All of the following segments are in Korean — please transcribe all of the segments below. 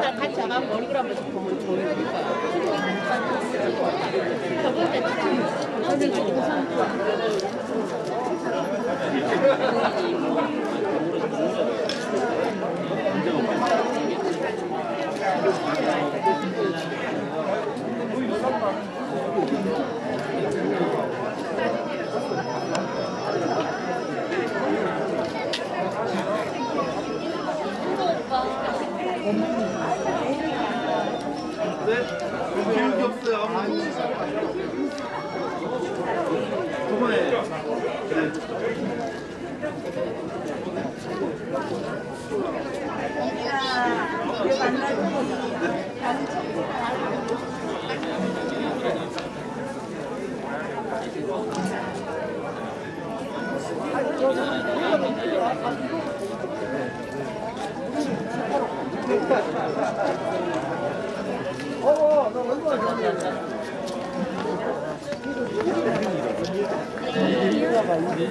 다 같이 와가지고 얼굴 한번 보면 기운 게 없어요. 저번에 그래. 어제 갔는데?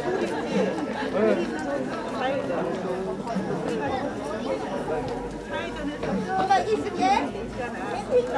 엄마 있을게.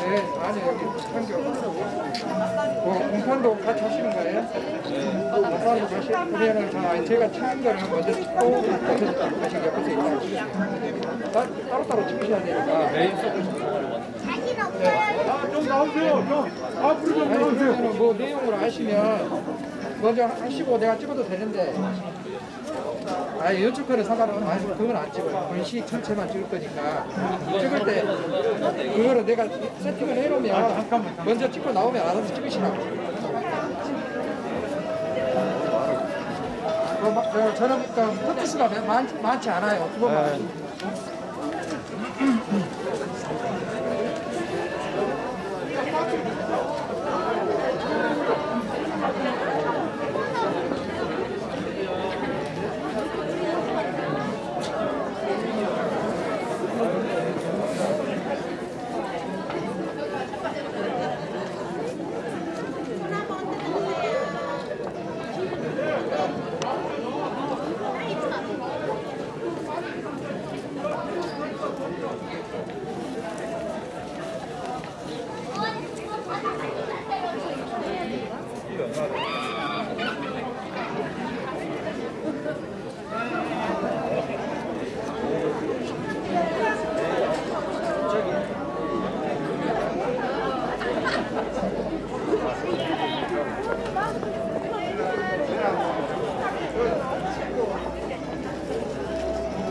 네, 아니 여기 판교. 뭐 공판도 같이 하시는 거예요? 네. 공판도 같이 그러면은 자 제가 찍은 거를 먼저 찍고 다시 옆에서 일단 따- 따로따로 찍으셔야 되니까. 자신 없어요. 좀 나오세요. 좀 앞으로 좀 나오세요. 뭐 내용을 아시면 먼저 하시고 내가 찍어도 되는데. 아 이쪽 거는 상관은 아니 그건 안 찍어요. 본식 전체만 찍을 거니까 찍을 때 그거를 내가 세팅을 해놓으면 먼저 찍고 나오면 알아서 찍으시라고. 어, 마- 어, 저는 그 포트수가 많, 많지 않아요. 두 번만.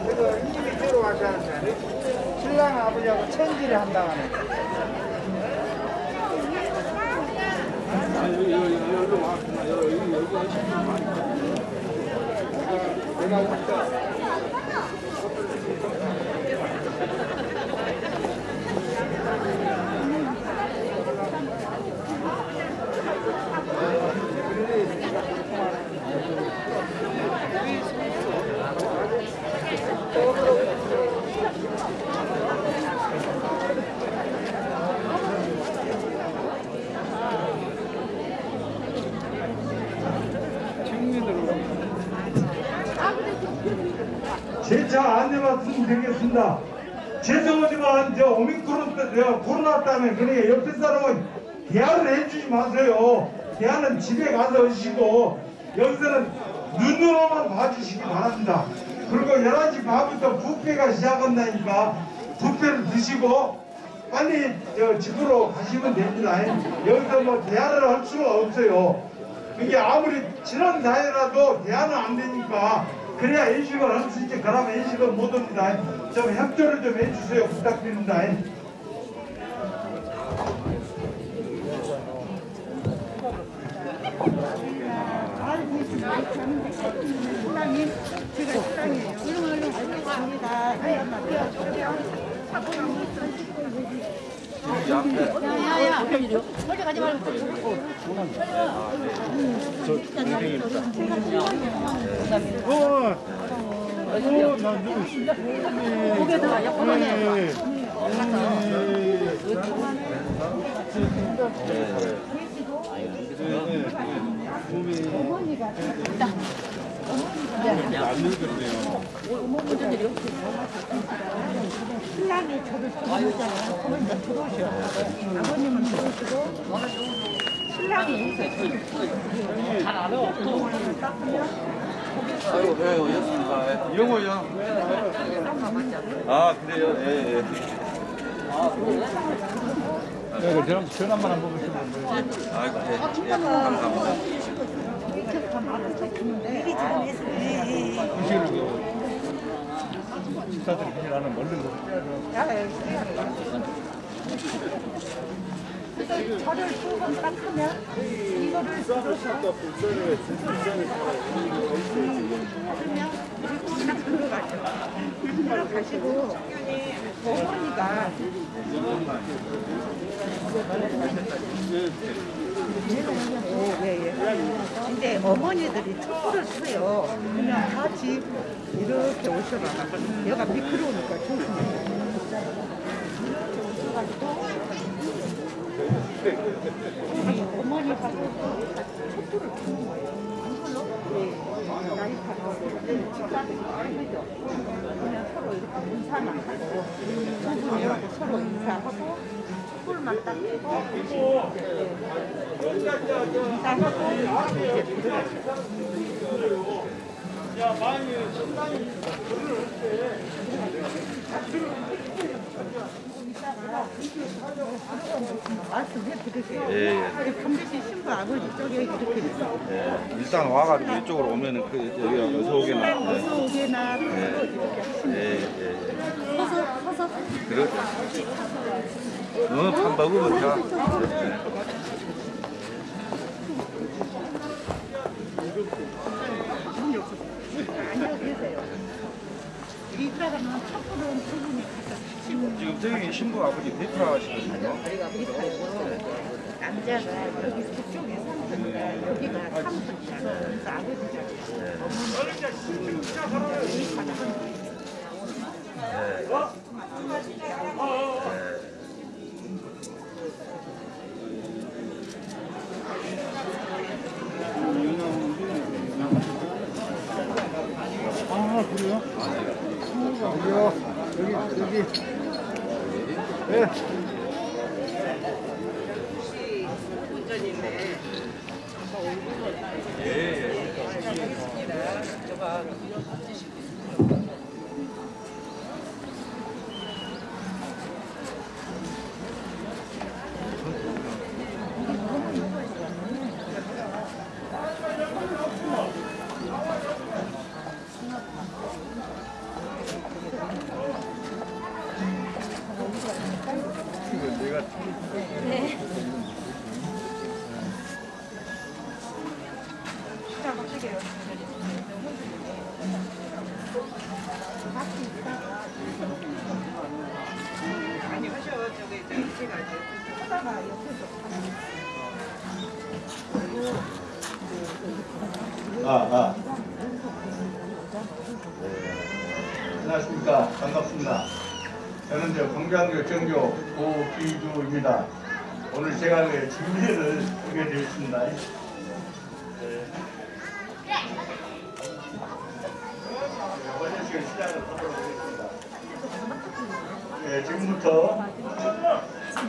그래서 인디비주얼로 하시는데 신랑 아버지하고 천지를 한다는 내가 씀 드리겠습니다. 죄송하지만 저 오미크론 때 내가 코로나 때문에 그러니까 옆에 사람은 대화를 해주지 마세요. 대화는 집에 가서 하시고 여기서는 눈으로만 봐주시기 바랍니다. 그리고 11시 반부터 부페가 시작한다니까 부페를 드시고 빨리 저 집으로 가시면 됩니다. 여기서 뭐 대화를 할 수가 없어요. 이게 아무리 친한 사이라도 대화는 안 되니까 그래야 인식을 할 수 있지 그러면 인식을 못 합니다. 좀 협조를 좀 해주세요. 부탁드립니다. 제가 신랑이에요. 야야야 멀리 가지 말고 고개도 약간만해 신랑이 저를 들어오잖아요. 이제 들어오셔. 아버님은 들어오시고 신랑이 아이고, 예, 오셨습니다. 영호요. 아, 그래요? 예, 예. 네, 저랑 전화만 한번 보시면 돼요. 아이고, 예. 예, 감사합니다. 미리 잘했어요. 식사들 그냥 나는 멀른 거. 저를 두번 닦으면 이거를 들어서 딱 들어가죠. 들어가시고 어머니가 예, 예. 근데 어머니들이 촛불을 켜요. 그냥 같이 이렇게 오셔봐. 여가 미끄러우니까 조심해. 어머니가 촛불을 켜는 거예요. 네. 그냥 서로 이렇게 인사만 하고 두 분이라고 서로 인사하고 촛불만 딱 켜고 이제 드릴게요. 예, 예. 감대씨 신부 아버지 쪽에 이렇게 있어. 예. 일단 와가지고 이쪽으로 오면은 그, 여기 어서 오게나. 어서 오게나 예, 예, 예. 서서 서서 그래. 어, 밥 먹으면 가서 지금 저기 신부 아버지 대표하시거든요. 남자가 여기 그쪽에 삼촌이가 여기가 삼촌이야. 그래서 아버지가 아, 그래요? 여기요. 여기, 여기. 네.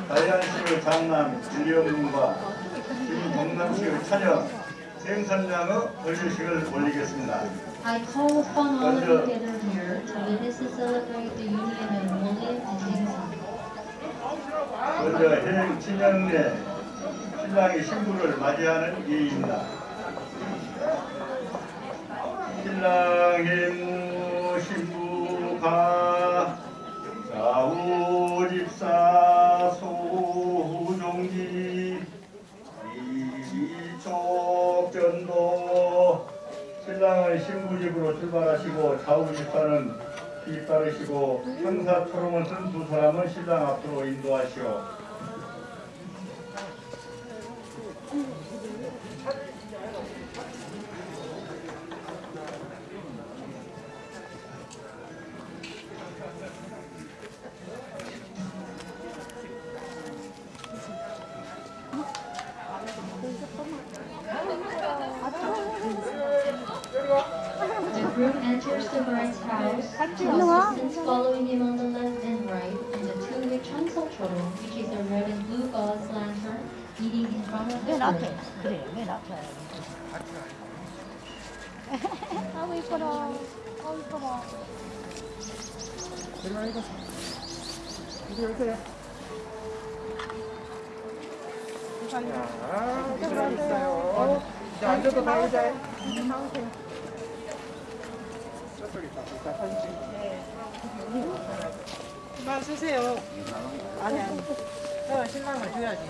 다이안시의 장남 김경문과 김동남시의 차녀 생선장의 건류식을 올리겠습니다. I call upon all of you gathered here to witness and celebrate the union of William and Jameson. 먼저 혜행 친형내 신랑이 신부를 맞이하는 예입니다. 신랑의 신부가 좌우 신랑은 신부집으로 출발하시고 좌우 집사는 뒤따르시고 형사 초롱을 쓴 두 사람은 신랑 앞으로 인도하시오. 들어가 이거. 이리 오세요. 자, 들어있어요. 이제 앉아도 다 의자에. 저쪽에 있다. 자, 사진 찍 그만 쓰세요. 아니 아니. 어, 신랑을 줘야지.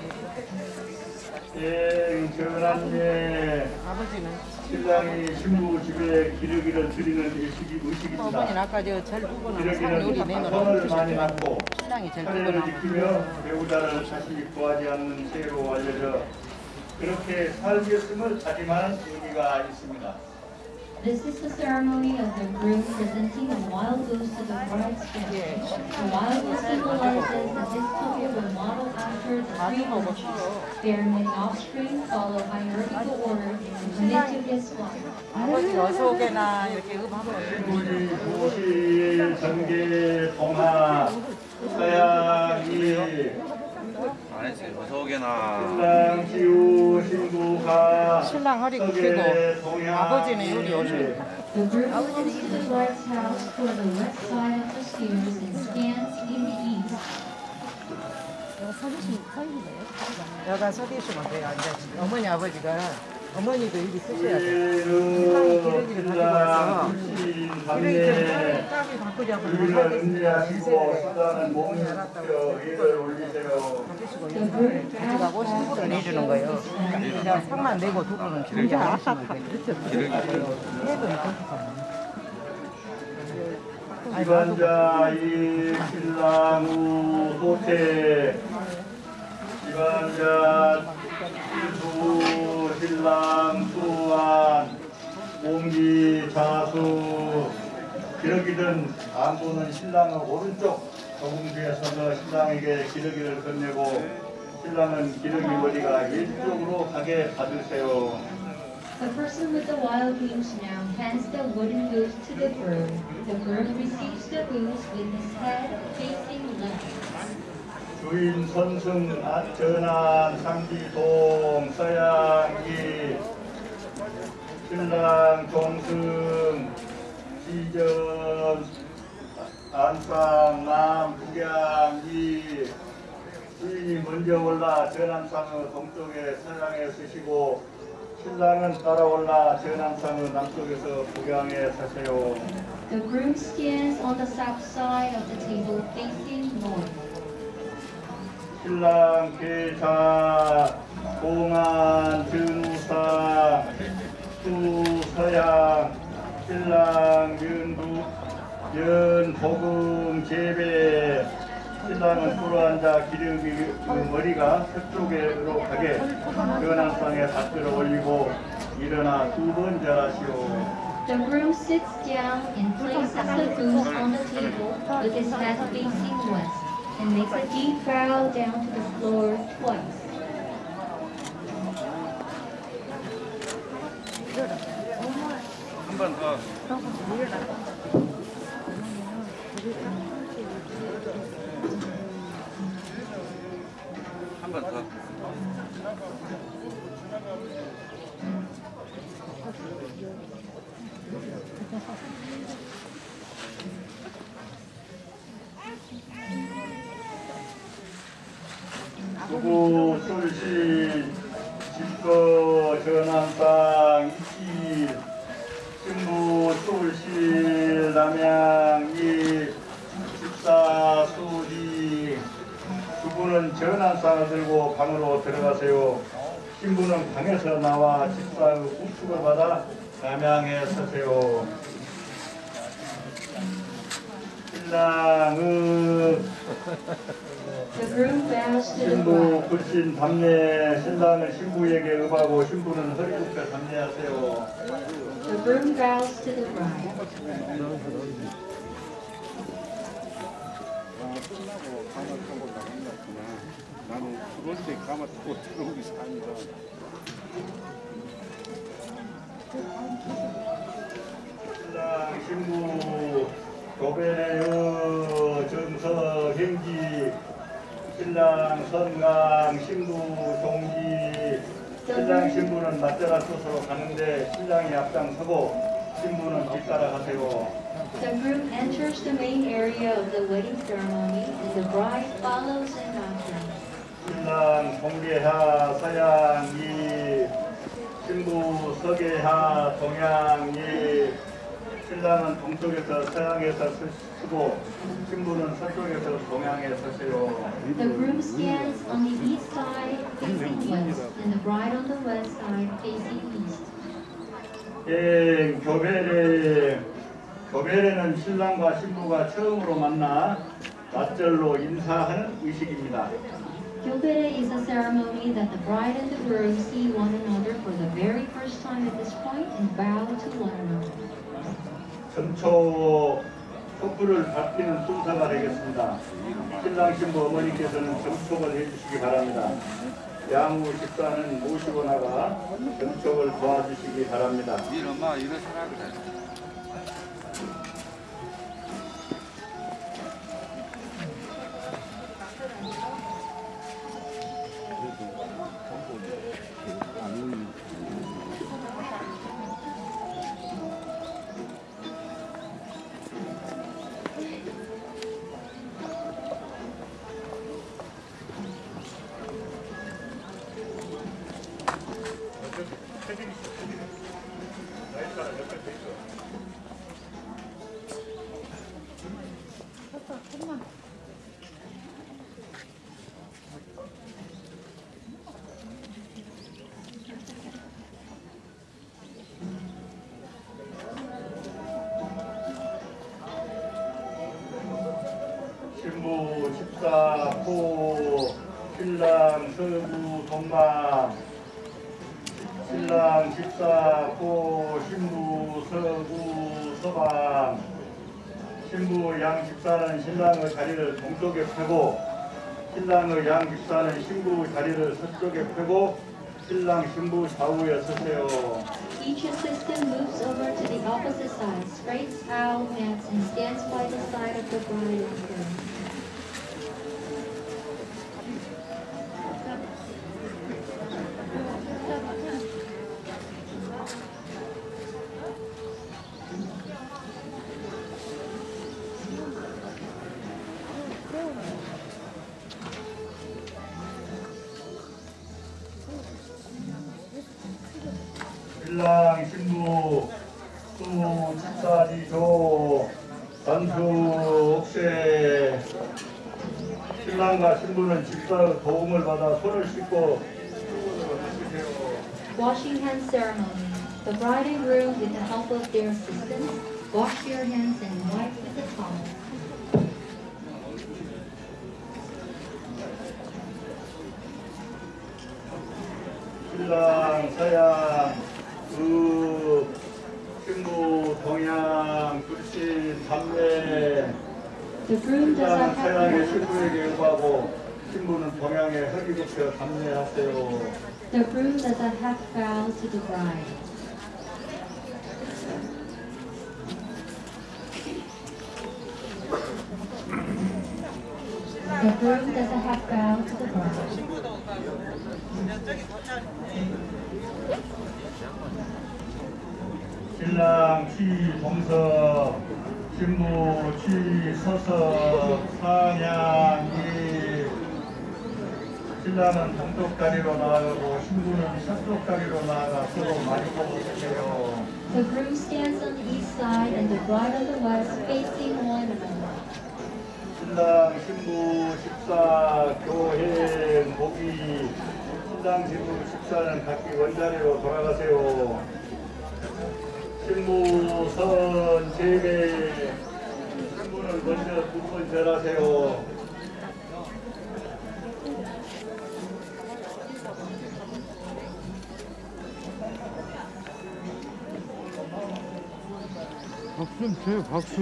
예, 전한예 아버지는 신랑이 신부 집에 기러기를 드리는 의식이 의식입니다. 아까 저 제일 부부는 상 기러기는 선을 많이. 낳고 신랑이 차례를 부부는 지키며 배우자를 다시 구하지 않는 죄로 알려져 그렇게 살겠음을 다짐하는 의미가 있습니다. This is the ceremony of the groom presenting a wild goose to the bride's guest. The wild goose symbolizes that this couple will model after the three virtues, bear many offspring, follow hierarchical order, and commit to his wife. 아버지 어서 오게나 이렇게 음하고 우리 도시 전개 동하 서양이 신랑 지우 신부가 신랑 허리 굽히고 아버지는 요리 the east. 여가 서 계시면 돼요. 이제 어머니 아버지가 어머니도 여기 쓰셔야 돼요. 신랑이 기러기를 가지고 와서 기러기 좀담 이를 올리세요. The groom 가져가고 신부를 내주는 거예요. 그냥 상만 내고 두 분은. 해도 이렇게 기관자 이 신랑 후 호태. 기관자 두 신랑 수안 공기 자수 기러기든 안보는 신랑의 오른쪽 서서 신랑에게 기러기를 건네고 신랑은 기러기 머리가 왼쪽으로 가게 받으세요. The person with the wild goose now hands the wooden goose to the groom. The groom receives the goose with his head facing left. 주인 선승 아, 전안 상지동 서양기 신랑 동승 시전 안상 남 북양이 주인이 먼저 올라 전안상의 동쪽에 서양에 서시고 신랑은 따라 올라 전안상의 남쪽에서 북양에 서세요. The groom stands on the south side of the table facing north. 신랑 계사 공안 전우사 수서양 신랑 연부 연복음 재배 신랑은 불어앉아 기름이 그 머리가 서쪽으로 가게 연안상에 밭들어 올리고 일어나 두 번 절하시오 The groom sits down and places the goose on the table with his head facing west and makes a deep bow down to the floor twice. 한번 어. 한번 더. 누구 솔지 집거 전환사 술신 남양이 집사 수지. 주부는 전환상을 들고 방으로 들어가세요. 신부는 방에서 나와 집사의 우축을 받아 남양에 서세요 the 신부. 불신 담례 신랑은 신부에게 응하고 신부는 허리 굽혀 담례하세요. The groom bows to the bride. 신랑 신부 교배의 정서 행지 신랑 선강 신부 종지 신랑 신부는 맞대가 서서 가는데 신랑이 앞장서고 신부는 뒤따라가세요. The groom enters the main area of the wedding ceremony and the bride follows in after. 신랑 동계하 서양이 신부 서계하 동양이 신랑은 동쪽에서 서양에서 서- 서고 신부는 서쪽에서 동양에 서세요. The groom stands on the east side facing west and the bride on the west side facing east. 예, 교배례 교배례는 신랑과 신부가 처음으로 만나 맞절로 인사하는 의식입니다. Gilbere is a ceremony that the bride and the groom see one another for the very first time at this point and bow to one another. 점초 촛불을 받기는 순서가 되겠습니다. 신랑 신부 어머니께서는 점촉을 해주시기 바랍니다. 양후 집사는 모시고 나가 점촉을 도와주시기 바랍니다. 네 엄마 일어서라 그 the opposite side, straights out mats, and stands by the side of the bride and groom. 담례하세요. The groom does a half bow to the bride. The groom does a half bow to the bride. 신랑 취 동서 신부 취 서서 상향이 신랑은 동쪽 다리로 나아가고 신부는 서쪽 다리로 나아가 서로 많이 보고 계세요. The groom stands on the east side and the bride on the west, facing one another. 신랑 신부 식사 교회 모기 신랑 신부 식사는 각기 원자리로 돌아가세요. 신부 선 제배 신부는 먼저 두번 절하세요. 박수 좀 쳐요, 박수.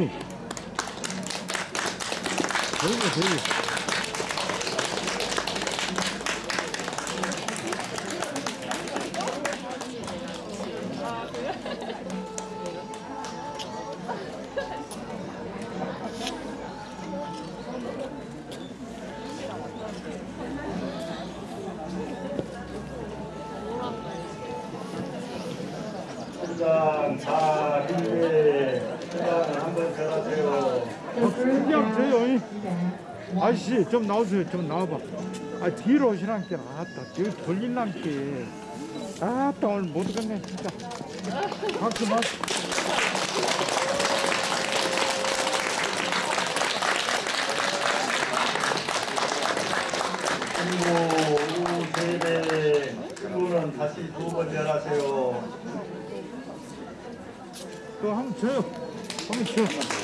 저기, 저기. 아저씨, 좀 나오세요. 좀 나와봐. 아, 뒤로 오시란께. 아따, 뒤로 돌린란께. 아따, 오늘 못 오겠네, 진짜. 박수, 박수. 신부 우세대 신부는 다시 두번 절하세요. 그거 한번 줘요. 한번 줘. 신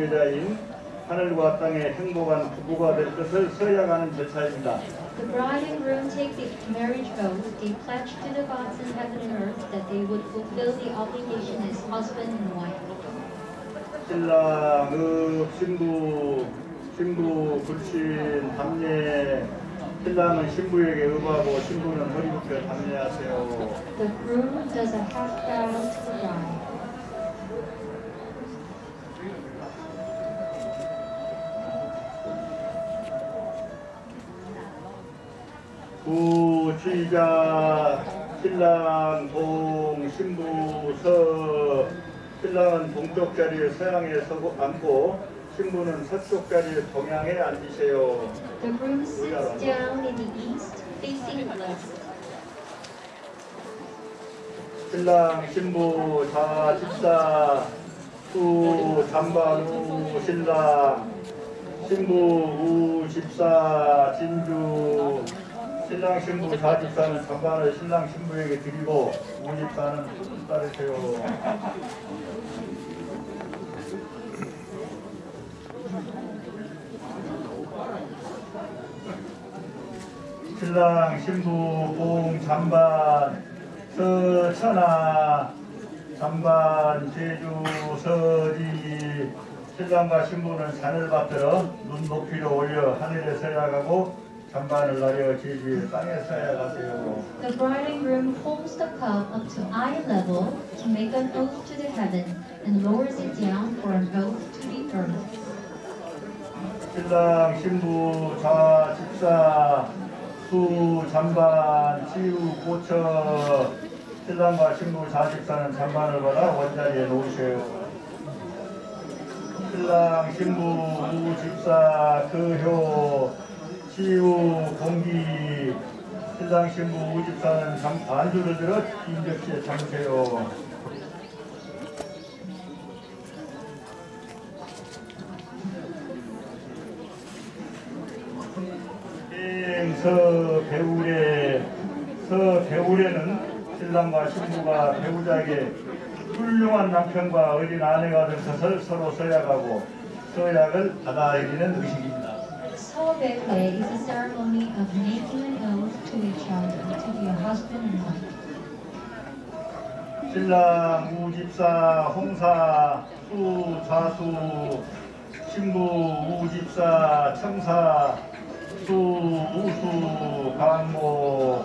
주제자인 하늘과 땅의 행복한 부부가 될 것을 서약하는 절차입니다. The bride and groom take the marriage oath. They pledge to the gods in heaven and earth that they would fulfill the obligation as husband and wife. 신랑, 읍, 신부, 신부, 불신, 담례. 신랑은 신부에게 읍하고 신부는 허리부터 담례하세요. The groom does a half bow to the bride. 부취자 신랑 동 신부 서. 신랑은 동쪽 자리에 서양에 서고 앉고 신부는 서쪽 자리에 동양에 앉으세요. The groom sits down in the east, facing west. 신랑 신부 자 집사. 후 잠반 후 신랑. 신부 우 집사 진주 신랑 신부 자 집사는 잠반을 신랑 신부에게 드리고 우 집사는 후 따르세요. 신랑 신부 공 잠반 서천하 잠반 제주 서리 신랑과 신부는 잔을 받들어 눈 높이로 올려 하늘에 서야가고 잠반을 나려 제주의 땅에 서야가세요. The bride and groom holds the cup up to eye level to make an oath to the heaven and lowers it down for an oath to the earth. 신랑 신부 자 집사 수 잠반 치유 고처 신랑과 신부 자 집사는 잠반을 받아 원자리에 놓으세요. 신랑 신부 우 집사 그효 치유 공기 신랑 신부 우 집사는 잠, 반주를 들어 긴 접시에 담으세요. 서 배울에 서 배울에는 신랑과 신부가 배우자에게 훌륭한 남편과 어린 아내가 된 것을 서로 서약하고 서약을 받아들이는 의식입니다. Sobepe is a ceremony of making an oath to each other to a husband and wife. 신랑 우집사 홍사 수 좌수 신부 우집사 청사 수 우수 강모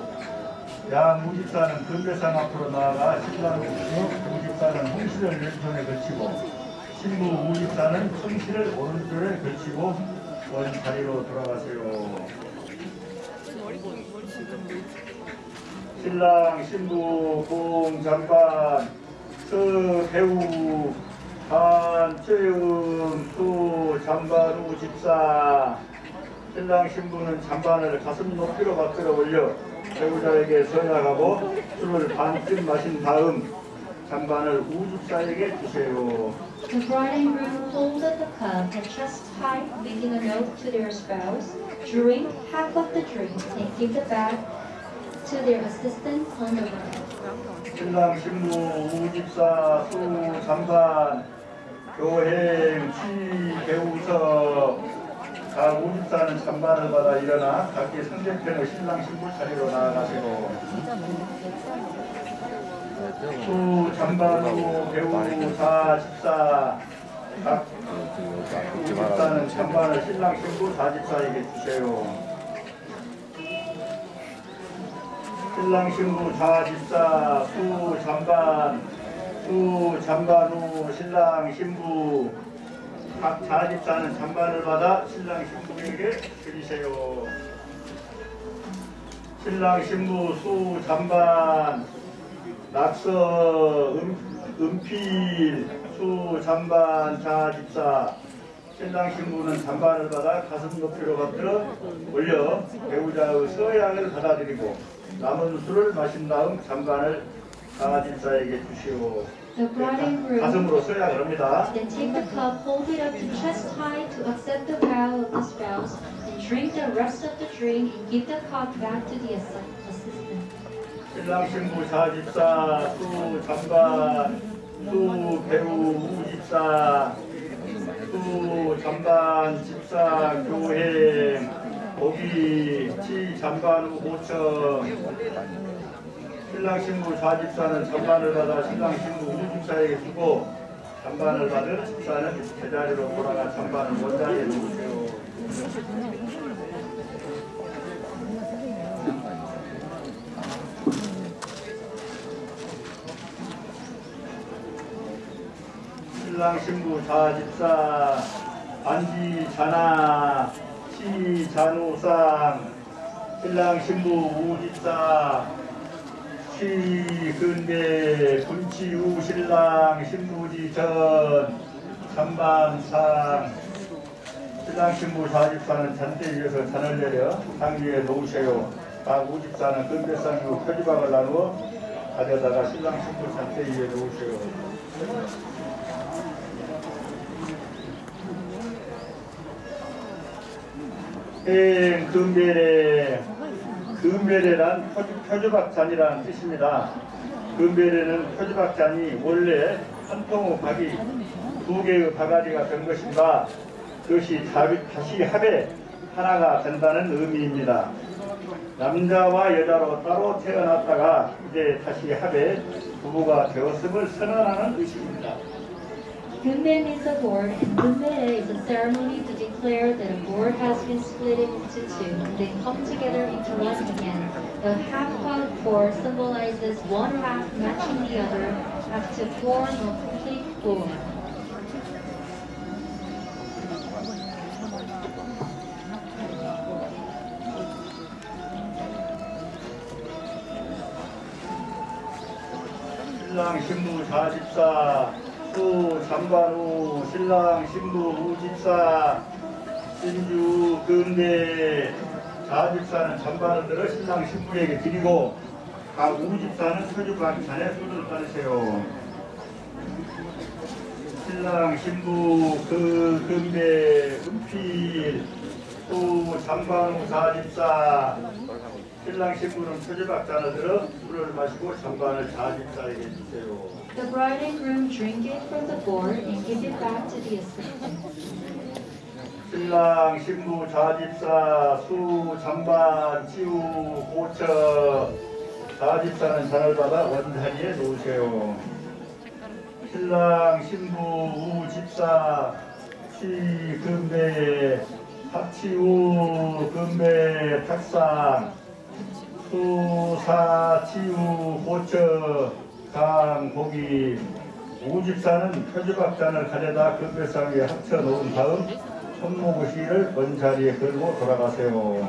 양 우집사는 금배상 앞으로 나아가 신랑 우집사는 홍시를 왼손에 걸치고 신부 우집사는 청시를 오른쪽에 걸치고 원 자리로 돌아가세요. 신랑 신부 공장반 서배우 한채음 수 잠반우 집사 신랑 신부는 잠반을 가슴 높이로 받들어 올려 배우자에게 서약하고 술을 반쯤 마신 다음 잠반을 우집사에게 주세요. The bride and groom hold up the cup and chest high, making an oath to their spouse. Drink half of the drink and give the back to their assistant on the right. 신랑 신부 우집사 수 잠반 교행 치 배우서 각 우집사는 잠반을 받아 일어나 각기 상대편의 신랑 신부 자리로 나아가시고 수 잠반 후 배우 사 집사 각 우집사는 잠반을 신랑 신부 사집사에게 주세요. 신랑 신부 좌집사 수 잠반 수후 신랑 신부 각 좌집사는 잠반을 받아 신랑 신부에게 드리세요. 신랑 신부 수 잠반 낙서 음, 은필 수 잠반 좌집사 신랑 신부는 잠반을 받아 가슴 높이로 받들어 올려 배우자의 서약을 받아들이고 남은 술을 마신 다음 잠반을 좌집사에게 주시오. The bride and groom then take the cup, hold it up to chest high to accept the vow of the spouse, and drink the rest of the drink and give the cup back to the assistant. 신랑 신부 좌집사 수 잠반 수 배우 우집사 수 잠반 집사 교행 고기 치 잠반 후 고청 신랑 신부 좌집사는 잠반을 받아 신랑 신부 우집사에게 주고 잠반을 받은 집사는 제자리로 돌아가 잠반을 원자리에 놓으세요. 신랑 신부 좌집사 반지 자나 시 잔우상 신랑 신부 우집사 시 근대 분치우 신랑 신부지 전 잔반상 신랑 신부 좌집사는 잔대 위에서 잔을 내려 상 위에 놓으세요. 각 우집사는 근대상 후 표지박을 나누어 가져다가 신랑 신부 잔대 위에 놓으세요. 행 금배래 금배래란 표주, 표주박잔이라는 뜻입니다. 금배래는 표주박잔이 원래 한 통의 박이 두 개의 바가지가 된 것인가 그것이 다시 합해 하나가 된다는 의미입니다. 남자와 여자로 따로 태어났다가 이제 다시 합해 부부가 되었음을 선언하는 의식입니다. Gume is a board, and Gume is a ceremony to declare that a board has been split into two, and they come together into one again. The half-cut board symbolizes one half matching the other up to form a complete board. 신랑 신부 44 그 신부, 잠바로, 신랑, 신부, 우집사, 신주, 금대, 자집사는 잠바를 들어 신랑, 신부에게 드리고 각 우집사는 소주관 잔에 소주를 따르세요. 신랑, 신부, 그, 금대, 은필, 또 잠방, 자집사, 신랑 신부는 표지박잔을 들어 물을 마시고 장관을 자집사에게 주세요. The bride and groom drink it from the gourd and give it back to the assistant. 신랑 신부 자집사 수 장반 치우 고처 자집사는 잔을 받아 원자리에 놓으세요. 신랑 신부 우 집사 치 금배 탁치우 금배 탁상 수사 치우 고처 강 고기 우집사는 표지박잔을 가져다 금배상 위에 합쳐 놓은 다음 손모구시를 원자리에 걸고 돌아가세요.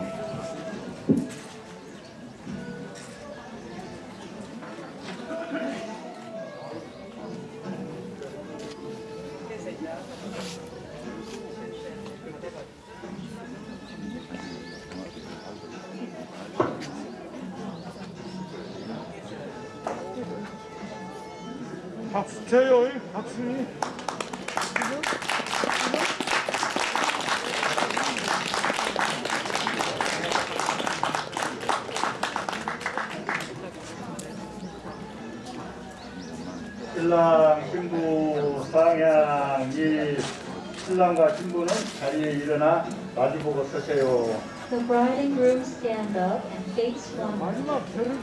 일어나 마주보고 서세요. The bride and groom stand up and face one another.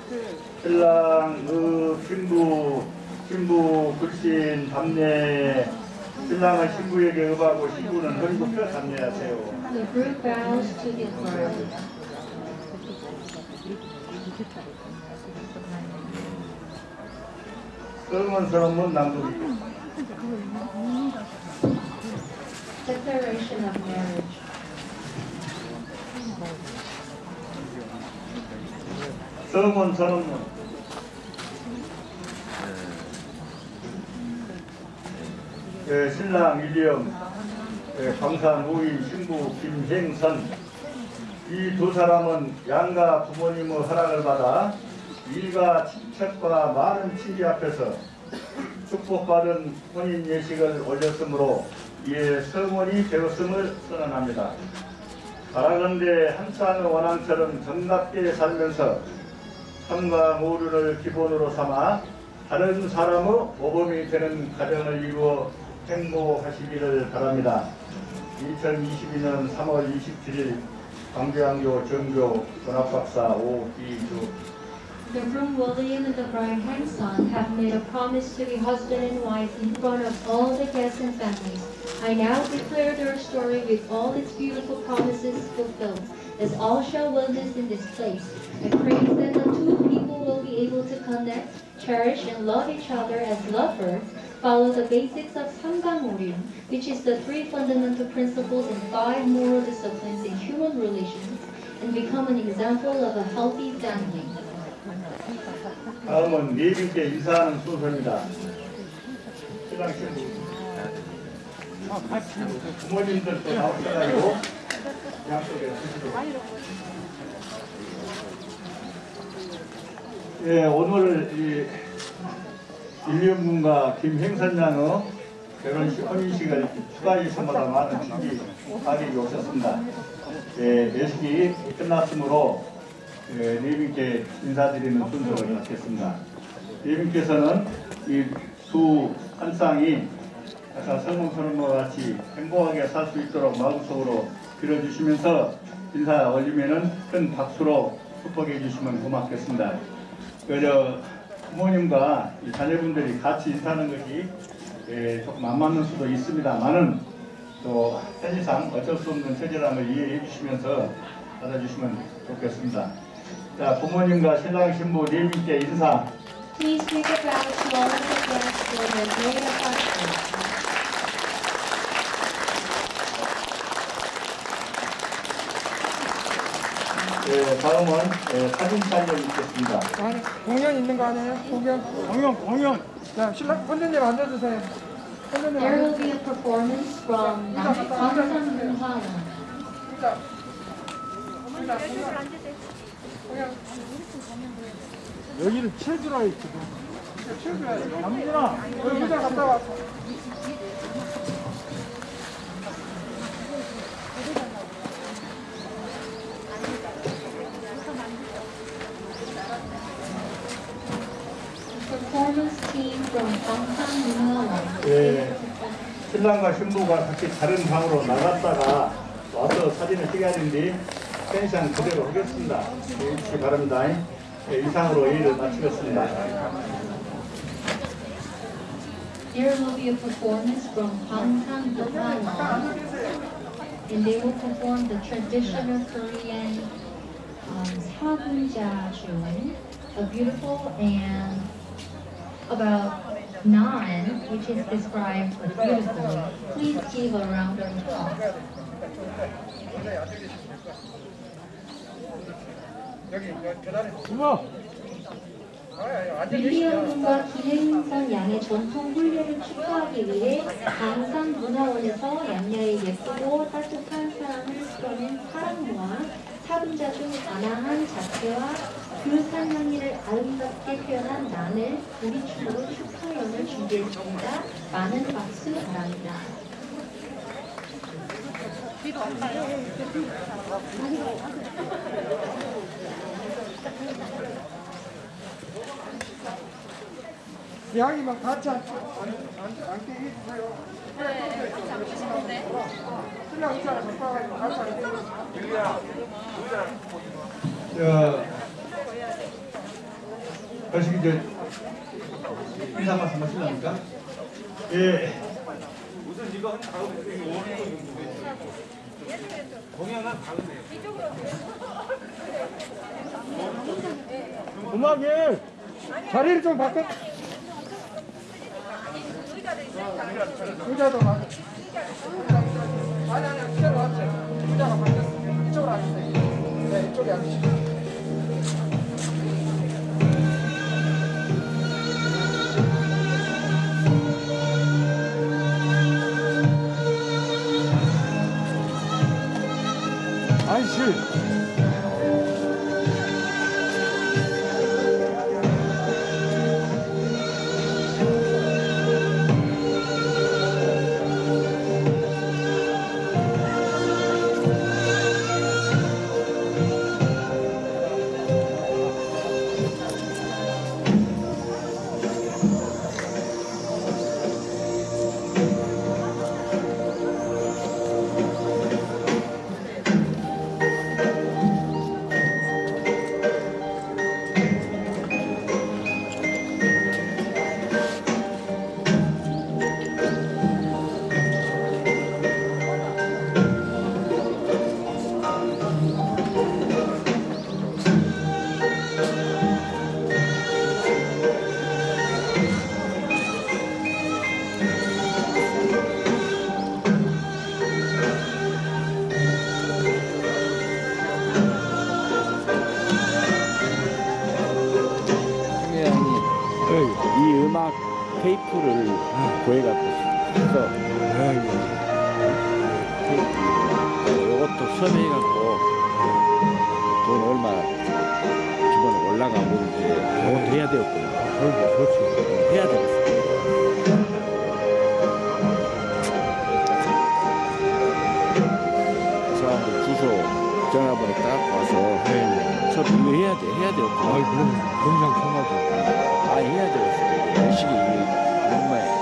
신랑 그 신부 신부 불신 담례 신랑은 신부에게 응하고 신부는 허리 굽혀 담례하세요. The groom bows to the bride. 썩은 서름은 남북이 Declaration of marriage. 썩은 서름은 예, 신랑 윌리엄 예, 광산 우인 신부 김행선 이 두 사람은 양가 부모님의 허락을 받아 일가 친척과 많은 친지 앞에서 축복받은 혼인 예식을 올렸으므로 이에 성원이 되었음을 선언합니다. 바라건대 한산의 원앙처럼 정답게 살면서 삶과 모르를 기본으로 삼아 다른 사람의 모범이 되는 가정을 이루어 행복하시기를 바랍니다. 2022년 3월 27일 광주양교 정교 전합박사 오기주 The groom William and the bride Hanson have made a promise to be husband and wife in front of all the guests and families. I now declare their story with all its beautiful promises fulfilled, as all shall witness in this place. I pray that the two people will be able to connect, cherish, and love each other as lovers, follow the basics of Samgamorium, which is the three fundamental principles and five moral disciplines in human relations, and become an example of a healthy family. 다음은 네분께 인사하는 순서입니다. 신랑 신 부 부모님들도 나오셔가지고 양쪽에 서시도록 예, 오늘 이 일련군과 김행선 양의 결혼식 혼인식을 추가히 선마다 많은 친지 가객이 오셨습니다. 예, 예식이 끝났으므로 예, 네분께 인사드리는 순서를 갖겠습니다. 네분께서는 이두 한 쌍이 아까 성공선언과 같이 행복하게 살 수 있도록 마음속으로 빌어주시면서 인사 올리면은 큰 박수로 축복해 주시면 고맙겠습니다. 그저 부모님과 이 자녀분들이 같이 인사하는 것이 예, 조금 안 맞는 수도 있습니다만은 또 편의상 어쩔 수 없는 걸 이해해 주시면서 받아주시면 좋겠습니다. 자, 부모님과 신랑 신부 네 분께 인사. Please take a all of the guests for their great 다음은 예, 사진 촬영 있겠습니다. 아니, 공연 있는 거 아니에요? 공연? 공연, 공연. 자, 신랑, 선생님 앉아주세요. 선생님 There will 앉아주세요. be a performance from Munhawan. 일단, 일단, 공연. 여기는 체주라 있거든. 최고야. 남준아, 여기 의자 갔다 와. performance 예, 신랑과 신부가 같이 다른 방으로 나갔다가 와서 사진을 찍어야 되는데 펜션 그대로 하겠습니다. 예, 주시기 바랍니다. 예, 이상으로 회의를 마치겠습니다. There will be a performance from Gangsan Munhwa and they will perform the traditional Korean um, 사분자중, a beautiful and about nine, which is described beautifully. Please give a round of applause. 여기 여기 계단에 부모 윌리엄 군과 김혜윤선 양의 전통 훈련을 축하하기 위해 강산 문화원에서 양녀의 예쁘고 따뜻한 사랑을 풀어낸 사랑모와 사분자 중 아나한 자체와 그 산양이를 아름답게 표현한 난을 우리 춤으로 축하연을 준비했습니다. 많은 박수 바랍니다. 양이 막 같이 앉- 앉- 앉- 앉게 해주세요. 네, 같이 앉으시는데. 신랑 의자 갖고 와가지고 같이 앉게 자, 다시 이제 인사 말씀 하실랍니까? 예, 우선 이거 한 다음에 공연은 다르네요. 음악이 자리를 좀 바꿔. 의자도 바꿔. 아니 아니 그대로 앉으세요. 의자가 바뀌었어요. 이쪽으로 앉으세요. 네 이쪽에 앉으시고. 아이 전화번호 딱 와서 저 이거 해야 돼 해야 되었구나 아 그럼 금상 통하죠 아 해야 되겠어 이 시기 정말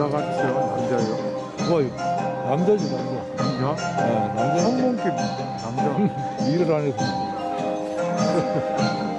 네? 여자 같아요? 남자요? 뭐 남자지 남자. 남자? 아 남자 항공기 남자 일을 안 해서.